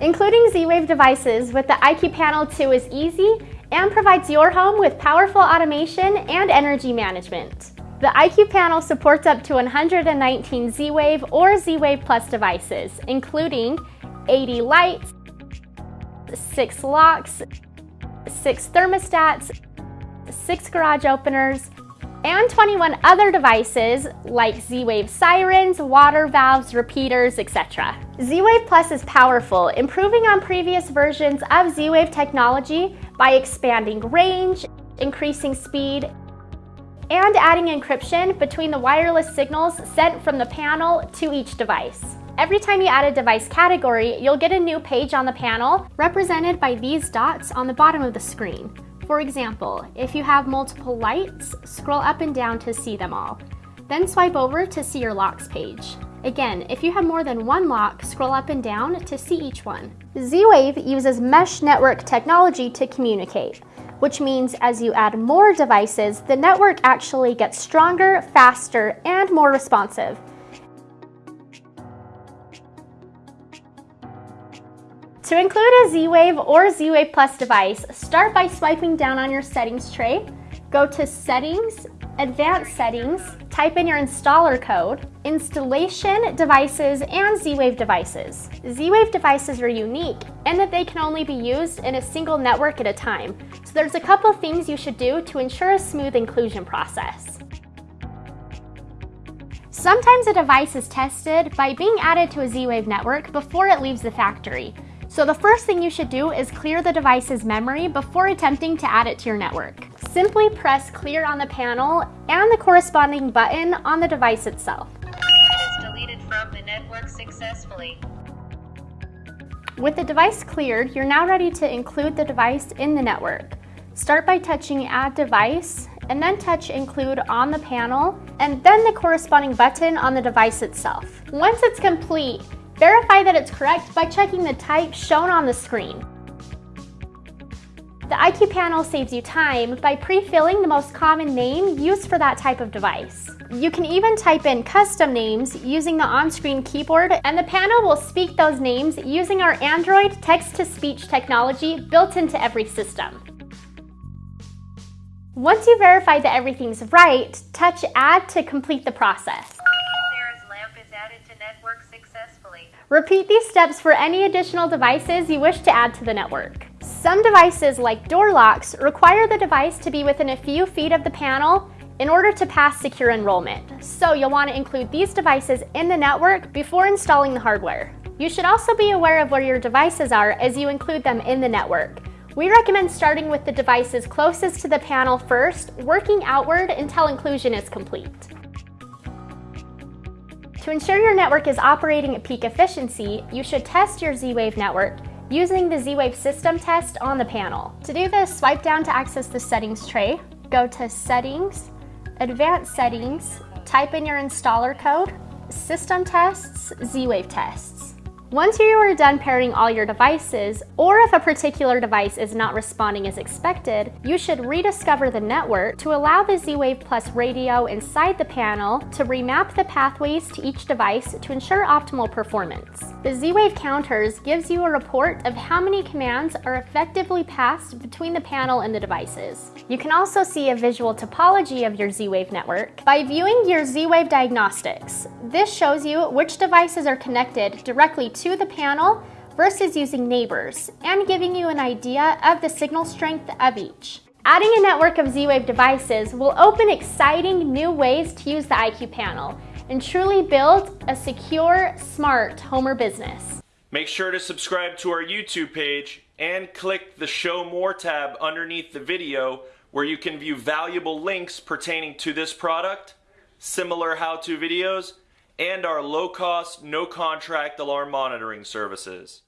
Including Z-Wave devices with the IQ Panel 2 is easy and provides your home with powerful automation and energy management. The IQ panel supports up to 119 Z-Wave or Z-Wave Plus devices, including 80 lights, 6 locks, 6 thermostats, 6 garage openers, and 21 other devices like Z-Wave sirens, water valves, repeaters, etc. Z-Wave Plus is powerful, improving on previous versions of Z-Wave technology by expanding range, increasing speed, and adding encryption between the wireless signals sent from the panel to each device. Every time you add a device category, you'll get a new page on the panel represented by these dots on the bottom of the screen. For example, if you have multiple lights, scroll up and down to see them all. Then swipe over to see your locks page. Again, if you have more than one lock, scroll up and down to see each one. Z-Wave uses mesh network technology to communicate which means as you add more devices, the network actually gets stronger, faster, and more responsive. To include a Z-Wave or Z-Wave Plus device, start by swiping down on your settings tray, go to Settings, Advanced Settings, type in your installer code, Installation, Devices, and Z-Wave devices. Z-Wave devices are unique in that they can only be used in a single network at a time, so there's a couple things you should do to ensure a smooth inclusion process. Sometimes a device is tested by being added to a Z-Wave network before it leaves the factory, so the first thing you should do is clear the device's memory before attempting to add it to your network. Simply press clear on the panel and the corresponding button on the device itself. It is deleted from the network successfully. With the device cleared, you're now ready to include the device in the network. Start by touching Add Device, and then touch Include on the panel, and then the corresponding button on the device itself. Once it's complete, Verify that it's correct by checking the type shown on the screen. The IQ panel saves you time by pre-filling the most common name used for that type of device. You can even type in custom names using the on-screen keyboard and the panel will speak those names using our Android text-to-speech technology built into every system. Once you verify that everything's right, touch Add to complete the process. Repeat these steps for any additional devices you wish to add to the network. Some devices, like door locks, require the device to be within a few feet of the panel in order to pass secure enrollment. So you'll want to include these devices in the network before installing the hardware. You should also be aware of where your devices are as you include them in the network. We recommend starting with the devices closest to the panel first, working outward until inclusion is complete. To ensure your network is operating at peak efficiency, you should test your Z-Wave network using the Z-Wave system test on the panel. To do this, swipe down to access the settings tray, go to Settings, Advanced Settings, type in your installer code, System Tests, Z-Wave Tests. Once you are done pairing all your devices, or if a particular device is not responding as expected, you should rediscover the network to allow the Z-Wave Plus radio inside the panel to remap the pathways to each device to ensure optimal performance. The Z-Wave counters gives you a report of how many commands are effectively passed between the panel and the devices. You can also see a visual topology of your Z-Wave network by viewing your Z-Wave diagnostics. This shows you which devices are connected directly to the panel versus using neighbors and giving you an idea of the signal strength of each. Adding a network of Z-Wave devices will open exciting new ways to use the IQ panel and truly build a secure, smart homer business. Make sure to subscribe to our YouTube page and click the Show More tab underneath the video where you can view valuable links pertaining to this product, similar how-to videos, and our low-cost, no-contract alarm monitoring services.